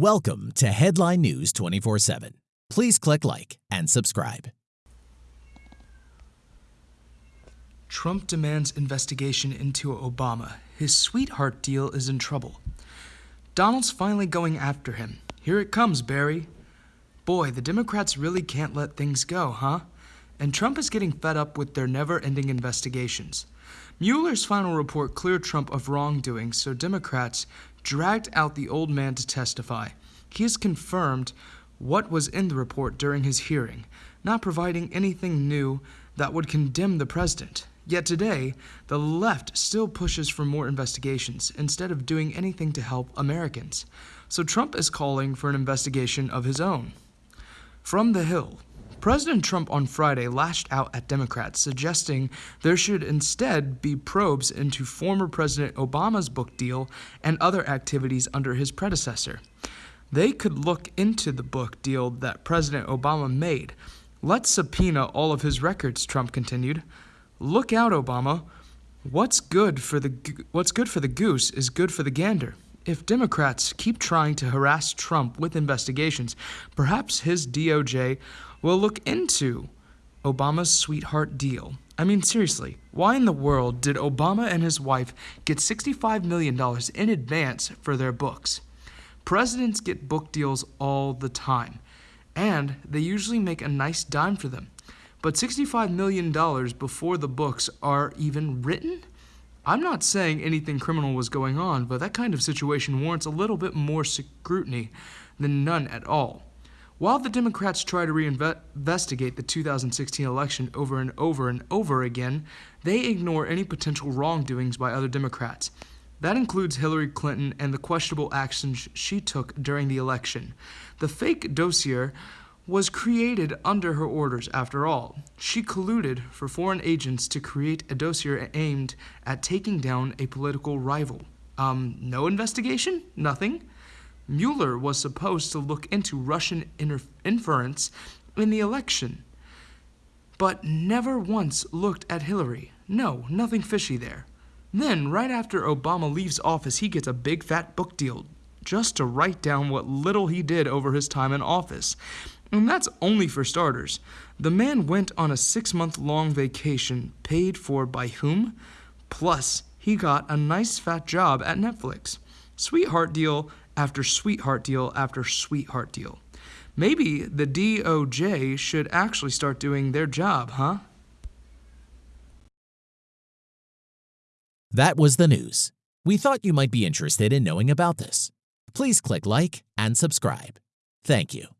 Welcome to Headline News 24 7. Please click like and subscribe. Trump demands investigation into Obama. His sweetheart deal is in trouble. Donald's finally going after him. Here it comes, Barry. Boy, the Democrats really can't let things go, huh? And Trump is getting fed up with their never ending investigations. Mueller's final report cleared Trump of wrongdoing, so Democrats dragged out the old man to testify. He has confirmed what was in the report during his hearing, not providing anything new that would condemn the president. Yet today, the left still pushes for more investigations instead of doing anything to help Americans. So Trump is calling for an investigation of his own. From the Hill, President Trump on Friday lashed out at Democrats, suggesting there should instead be probes into former President Obama's book deal and other activities under his predecessor. They could look into the book deal that President Obama made. Let's subpoena all of his records, Trump continued. Look out, Obama. What's good for the what's good for the goose is good for the gander. If Democrats keep trying to harass Trump with investigations, perhaps his DOJ will look into Obama's sweetheart deal. I mean, seriously, why in the world did Obama and his wife get $65 million in advance for their books? Presidents get book deals all the time, and they usually make a nice dime for them. But $65 million before the books are even written? I'm not saying anything criminal was going on, but that kind of situation warrants a little bit more scrutiny than none at all. While the Democrats try to reinvestigate the 2016 election over and over and over again, they ignore any potential wrongdoings by other Democrats. That includes Hillary Clinton and the questionable actions she took during the election. The fake dossier was created under her orders after all. She colluded for foreign agents to create a dossier aimed at taking down a political rival. Um, no investigation? Nothing? Mueller was supposed to look into Russian interference in the election, but never once looked at Hillary. No, nothing fishy there. Then, right after Obama leaves office, he gets a big fat book deal just to write down what little he did over his time in office. And that's only for starters. The man went on a six month long vacation paid for by whom? Plus, he got a nice fat job at Netflix. Sweetheart deal after sweetheart deal after sweetheart deal. Maybe the DOJ should actually start doing their job, huh? That was the news. We thought you might be interested in knowing about this. Please click like and subscribe. Thank you.